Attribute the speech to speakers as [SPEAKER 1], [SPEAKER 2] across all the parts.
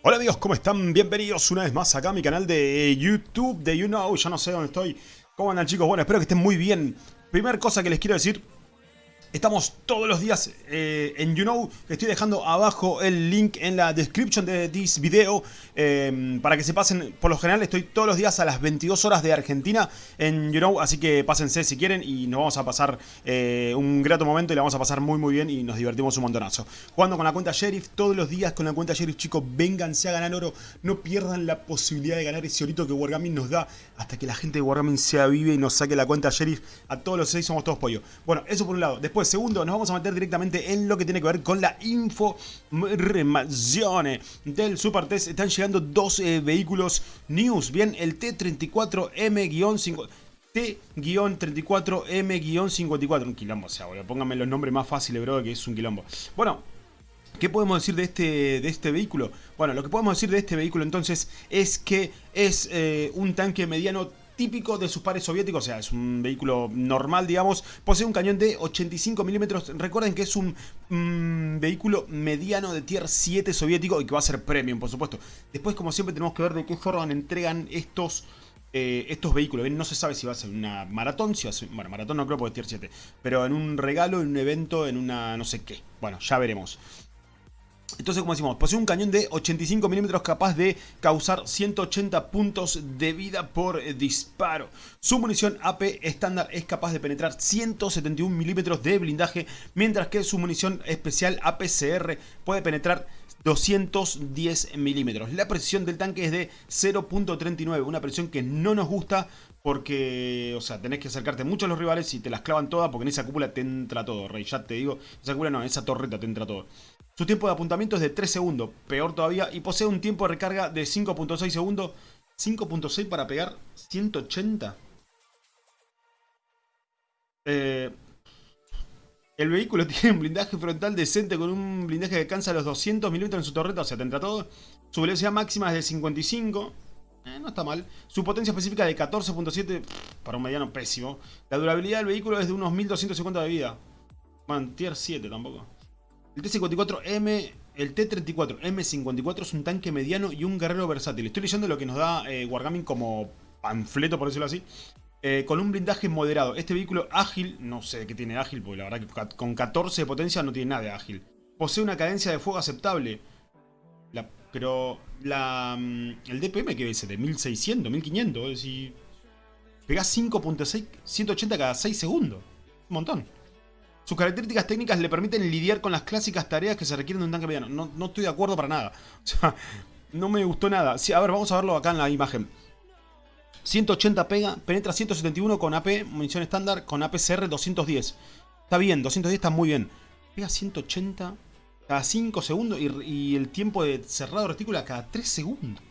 [SPEAKER 1] Hola amigos, ¿cómo están? Bienvenidos una vez más acá a mi canal de YouTube de You Know, ya no sé dónde estoy. ¿Cómo andan chicos? Bueno, espero que estén muy bien. Primera cosa que les quiero decir Estamos todos los días eh, en You Know. Estoy dejando abajo el link en la description de this video eh, para que se pasen. Por lo general estoy todos los días a las 22 horas de Argentina en You Know, así que pásense si quieren y nos vamos a pasar eh, un grato momento y la vamos a pasar muy muy bien y nos divertimos un montonazo. Jugando con la cuenta Sheriff todos los días con la cuenta Sheriff, chicos, vénganse a ganar oro. No pierdan la posibilidad de ganar ese orito que Wargaming nos da hasta que la gente de Wargaming se avive y nos saque la cuenta Sheriff. A todos los seis somos todos pollo. Bueno, eso por un lado. Después segundo, nos vamos a meter directamente en lo que tiene que ver con la información del Super Test. Están llegando dos eh, vehículos news. Bien, el T34M-5... T-34M-54. Un quilombo, o sea, boludo. Pónganme los nombres más fáciles, bro, que es un quilombo. Bueno, ¿Qué podemos decir de este, de este vehículo? Bueno, lo que podemos decir de este vehículo entonces es que es eh, un tanque mediano típico de sus pares soviéticos, o sea, es un vehículo normal, digamos, posee un cañón de 85 milímetros, recuerden que es un mm, vehículo mediano de tier 7 soviético y que va a ser premium, por supuesto. Después, como siempre, tenemos que ver de qué forma entregan estos... Eh, estos vehículos, no se sabe si va a ser una maratón, si bueno, maratón no creo porque es tier 7, pero en un regalo, en un evento, en una no sé qué, bueno, ya veremos. Entonces, como decimos, posee un cañón de 85 milímetros capaz de causar 180 puntos de vida por disparo. Su munición AP estándar es capaz de penetrar 171 milímetros de blindaje, mientras que su munición especial APCR puede penetrar 210 milímetros. La precisión del tanque es de 0.39, una presión que no nos gusta porque, o sea, tenés que acercarte mucho a los rivales y te las clavan todas porque en esa cúpula te entra todo, rey. Ya te digo, esa cúpula no, esa torreta te entra todo. Su tiempo de apuntamiento es de 3 segundos, peor todavía, y posee un tiempo de recarga de 5.6 segundos. 5.6 para pegar 180. Eh, el vehículo tiene un blindaje frontal decente con un blindaje que alcanza los 200 milímetros en su torreta, o sea, te entra todo. Su velocidad máxima es de 55. Eh, no está mal. Su potencia específica de 14.7 para un mediano pésimo. La durabilidad del vehículo es de unos 1250 de vida. Bueno, tier 7 tampoco. El T-54M, el T-34M54 es un tanque mediano y un guerrero versátil. Estoy leyendo lo que nos da eh, Wargaming como panfleto, por decirlo así. Eh, con un blindaje moderado. Este vehículo ágil, no sé qué tiene ágil, porque la verdad que con 14 de potencia no tiene nada de ágil. Posee una cadencia de fuego aceptable. pero mm, el DPM que es de 1600, 1500, es decir, pegás 5.6, 180 cada 6 segundos. Un montón. Sus características técnicas le permiten lidiar con las clásicas tareas que se requieren de un tanque mediano. No, no estoy de acuerdo para nada. O sea, no me gustó nada. Sí, a ver, vamos a verlo acá en la imagen. 180 pega, penetra 171 con AP, munición estándar, con APCR 210. Está bien, 210 está muy bien. Pega 180 cada 5 segundos y, el tiempo de cerrado retícula cada 3 segundos.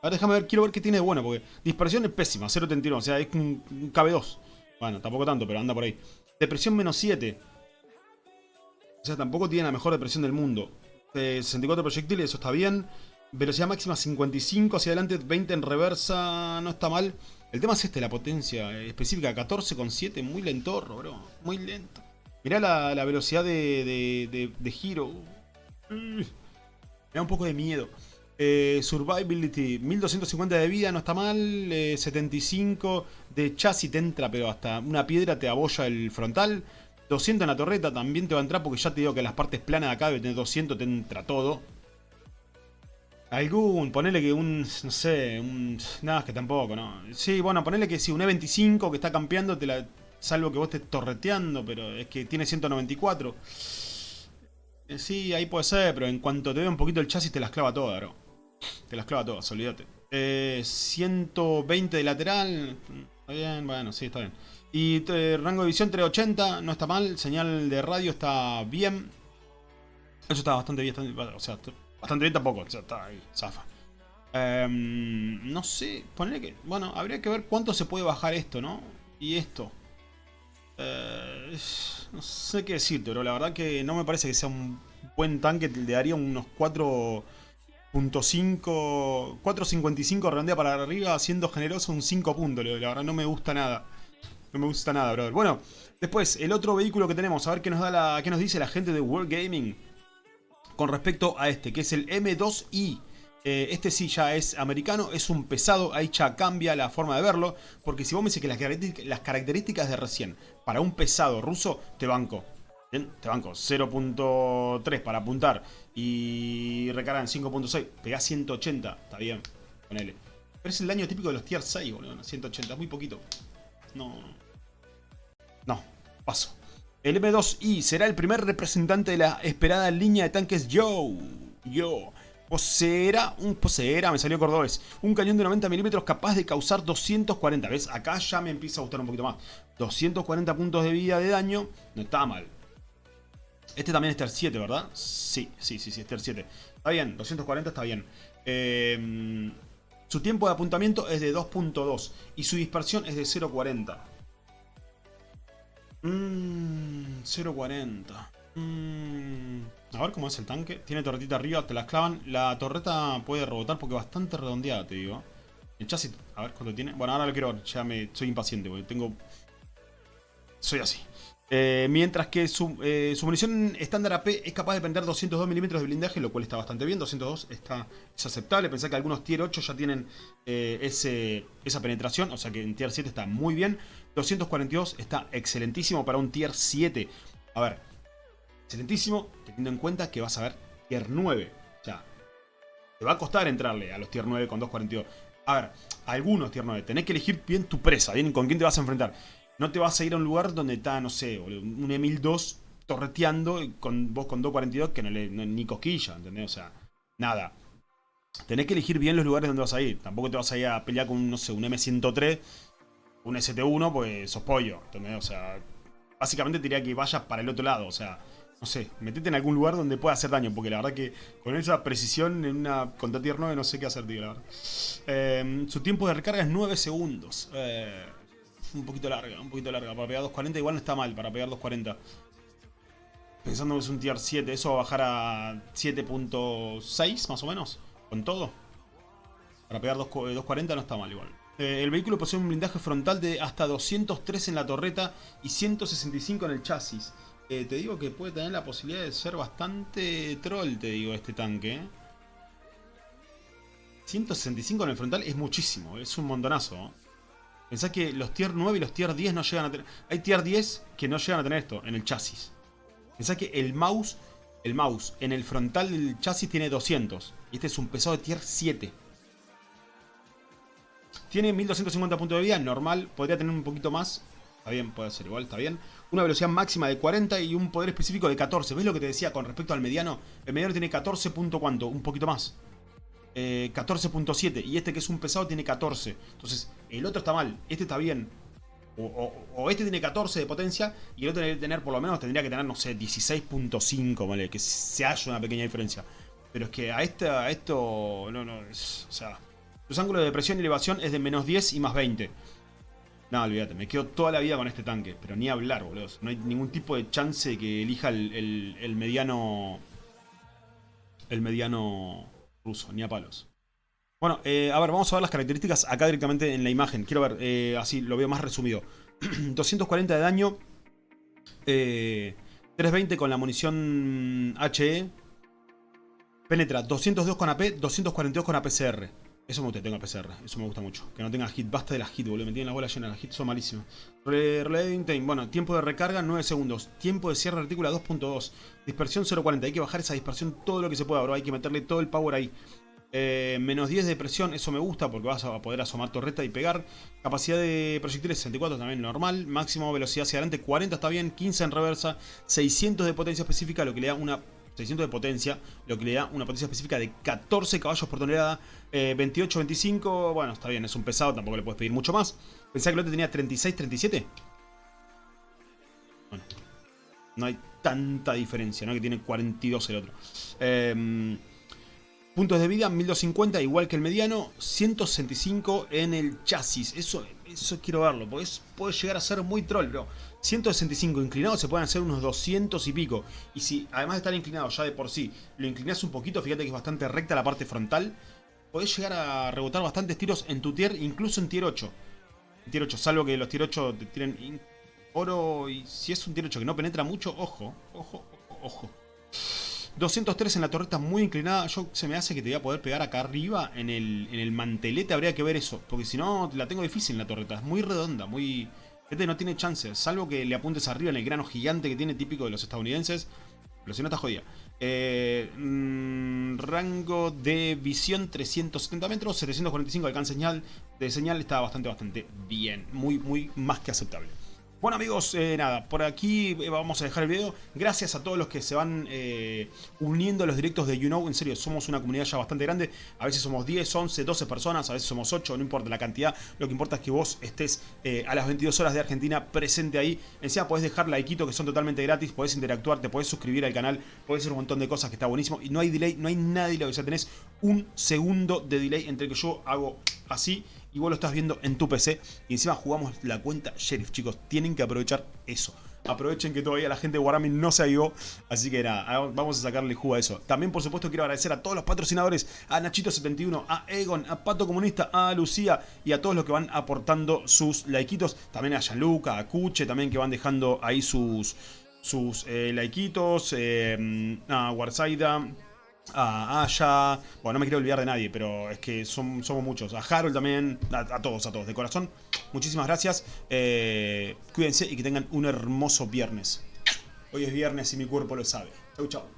[SPEAKER 1] A ver, déjame ver, quiero ver qué tiene de bueno, porque dispersión es pésima, 0.31, o sea, es un, un KB2. Bueno, tampoco tanto, pero anda por ahí. Depresión menos 7. O sea, tampoco tiene la mejor depresión del mundo. 64 proyectiles, eso está bien. Velocidad máxima 55 hacia adelante, 20 en reversa, no está mal. El tema es este, la potencia específica, 14,7, muy lentorro, bro. Muy lento. Mirá la, velocidad de, de, giro. Me da un poco de miedo. Eh, survivability, 1250 de vida, no está mal. 75 eh, de chasis te entra, pero hasta una piedra te abolla el frontal. 200 en la torreta también te va a entrar porque ya te digo que las partes planas de acá debe tener 200, te entra todo. Algún, ponele que un, no sé, un... Nada, es que tampoco, ¿no? Sí, bueno, ponele que si un E25 que está campeando, te la, salvo que vos estés torreteando, pero es que tiene 194. Eh, sí, ahí puede ser, pero en cuanto te ve un poquito el chasis te las clava todas, bro. Te las clava todas, olvídate. Eh, 120 de lateral. Está bien, bueno, sí, está bien. Y eh, rango de visión 380, no está mal. Señal de radio está bien. Eso está bastante bien. o sea, bastante bien tampoco. O está ahí, zafa. Em, no sé, ponerle que... Bueno, habría que ver cuánto se puede bajar esto, ¿no? Y esto. Eh, no sé qué decirte, pero la verdad que no me parece que sea un buen tanque. Le daría unos 4... 4.55 redondea para arriba, siendo generoso un 5 puntos. La verdad no me gusta nada. No me gusta nada, brother. Bueno, después, el otro vehículo que tenemos, a ver qué nos, da la, qué nos dice la gente de World Gaming con respecto a este, que es el M2i. Eh, este sí ya es americano, es un pesado, ahí ya cambia la forma de verlo. Porque si vos me dices que las características de recién para un pesado ruso, te banco. Bien, te banco 0.3 para apuntar y recargan 5.6, pegás 180, está bien, ponele. Pero es el daño típico de los tier 6, boludo, 180, muy poquito. No, no, paso. El M2I será el primer representante de la esperada línea de tanques Yo. Yo. Poseerá, un poseerá, me salió cordobés, un cañón de 90 milímetros capaz de causar 240, ¿ves? Acá ya me empieza a gustar un poquito más. 240 puntos de vida de daño, no está mal. Este también es Tier 7, ¿verdad? Sí, sí, sí, sí, es Tier 7. Está bien, 240 está bien. Em, su tiempo de apuntamiento es de 2.2 y su dispersión es de 0.40. Mmm, 0.40. Mmm... A ver cómo es el tanque. Tiene torretita arriba, te la clavan. La torreta puede rebotar porque es bastante redondeada, te digo. El chasis, a ver cuánto tiene. Bueno, ahora lo quiero ver. Ya me soy impaciente, porque tengo... Soy así. Eh, mientras que su, eh, munición estándar AP es capaz de prender 202 milímetros de blindaje, lo cual está bastante bien. 202 está, es aceptable. Pensé que algunos tier 8 ya tienen eh, ese, esa penetración, o sea que en tier 7 está muy bien. 242 está excelentísimo para un tier 7. A ver, excelentísimo, teniendo en cuenta que vas a ver tier 9. O sea, te va a costar entrarle a los tier 9 con 242. A ver, algunos tier 9. Tenés que elegir bien tu presa, bien con quién te vas a enfrentar. No te vas a ir a un lugar donde está, no sé, un Emil 2 torreteando con vos con 242 que no le ni cosquilla, ¿entendés? O sea, nada. Tenés que elegir bien los lugares donde vas a ir. Tampoco te vas a ir a pelear con, no sé, un M103, un ST1, pues sos pollo, ¿entendés? O sea, básicamente te diría que vayas para el otro lado, o sea, no sé, metete en algún lugar donde pueda hacer daño, porque la verdad que con esa precisión en una contra tier 9 no sé qué hacer, tío, la verdad. Eh, su tiempo de recarga es 9 segundos. Eh, un poquito larga, un poquito larga. Para pegar 240 igual no está mal, para pegar 240. Pensando que es un tier 7, eso va a bajar a 7.6 más o menos, con todo. Para pegar 240 no está mal igual. Eh, el vehículo posee un blindaje frontal de hasta 203 en la torreta y 165 en el chasis. Eh, te digo que puede tener la posibilidad de ser bastante troll, te digo, este tanque. 165 en el frontal es muchísimo, es un montonazo. Pensá que los tier 9 y los tier 10 no llegan a tener... Hay tier 10 que no llegan a tener esto en el chasis. Pensá que el mouse, el mouse en el frontal del chasis tiene 200. Y este es un pesado de tier 7. Tiene 1250 puntos de vida, normal. Podría tener un poquito más. Está bien, puede ser igual, está bien una velocidad máxima de 40 y un poder específico de 14. ¿Ves lo que te decía con respecto al mediano? El mediano tiene 14 punto cuánto, un poquito más. 14.7 eh, y este que es un pesado tiene 14. Entonces, el otro está mal, este está bien. O, este tiene 14 de potencia y el otro debe tener por lo menos, tendría que tener, no sé, 16.5, ¿vale? Que se haya una pequeña diferencia. Pero es que a, este, a esto, no, no, o sea, los ángulos de presión y elevación es de menos 10 y más 20. No, olvídate, me quedo toda la vida con este tanque. Pero ni hablar, boludo. No hay ningún tipo de chance de que elija el, mediano... El mediano ruso, ni a palos. Bueno, eh, a ver, vamos a ver las características acá directamente en la imagen. Quiero ver, eh, así lo veo más resumido. 240 de daño. 320 eh, con la munición HE. Penetra 202 con AP, 242 con APCR. Eso me gusta, tenga PCR. Eso me gusta mucho. Que no tenga hit. Basta de las hit, boludo. Me tienen la bola llena. Las hits son malísimas. Reloading time. Bueno, tiempo de recarga 9 segundos. Tiempo de cierre de retícula 2.2. Dispersión 0.40. Hay que bajar esa dispersión todo lo que se pueda, bro. Hay que meterle todo el power ahí. Eh, menos 10 de presión, eso me gusta porque vas a poder asomar torreta y pegar. Capacidad de proyectiles 64 también normal. Máximo velocidad hacia adelante 40 está bien. 15 en reversa. 600 de potencia específica, lo que le da una 600 de potencia, lo que le da una potencia específica de 14 caballos por tonelada, 28, eh, 25, bueno, está bien, es un pesado, tampoco le puedes pedir mucho más. Pensaba que el otro tenía 36, 37. Bueno, no hay tanta diferencia, ¿no? Que tiene 42 el otro. Eh, Puntos de vida, 1250, igual que el mediano. 165 en el chasis. Eso, eso quiero verlo, porque puede llegar a ser muy troll, bro. 165 inclinados se pueden hacer unos 200 y pico. Y si además de estar inclinado ya de por sí, lo inclinas un poquito, fíjate que es bastante recta la parte frontal. Podés llegar a rebotar bastantes tiros en tu tier, incluso en tier 8. En tier 8, salvo que los tier 8 tienen oro y si es un tier 8 que no penetra mucho, ojo, ojo, ojo. 203 en la torreta muy inclinada. Yo se me hace que te voy a poder pegar acá arriba en el, en el mantelete. Habría que ver eso. Porque si no, la tengo difícil en la torreta. Es muy redonda, muy... Este no tiene chance. Salvo que le apuntes arriba en el grano gigante que tiene típico de los estadounidenses. Pero si no, está jodida. Eh, mm, rango de visión 370 metros, 745 de alcance señal. De señal está bastante, bastante bien. Muy, muy más que aceptable. Bueno amigos, eh, nada, por aquí eh, vamos a dejar el video. Gracias a todos los que se van eh, uniendo a los directos de YouKnow. En serio, somos una comunidad ya bastante grande. A veces somos 10, 11, 12 personas, a veces somos 8, no importa la cantidad. Lo que importa es que vos estés a las 22 horas de Argentina presente ahí. Encima podés dejar likeito que son totalmente gratis, podés interactuar, te podés suscribir al canal, podés hacer un montón de cosas que está buenísimo. Y no hay delay, no hay nada de delay, o sea, tenés un segundo de delay entre que yo hago así y vos lo estás viendo en tu PC y encima jugamos la cuenta Sheriff, chicos. Tienen que aprovechar eso. Aprovechen que todavía la gente de Wargaming no se avivó, así que nada, vamos a sacarle jugo a eso. También, por supuesto, quiero agradecer a todos los patrocinadores, a Nachito71, a Egon, a Pato Comunista, a Lucía y a todos los que van aportando sus likeitos. También a Gianluca, a Cuche, también que van dejando ahí sus, sus eh, likeitos, eh, a Warsaida a Aya, bueno, no me quiero olvidar de nadie, pero es que somos muchos. A Harold también, a, todos, a todos, de corazón. Muchísimas gracias. Eh, cuídense y que tengan un hermoso viernes. Hoy es viernes y mi cuerpo lo sabe. Chau, chau.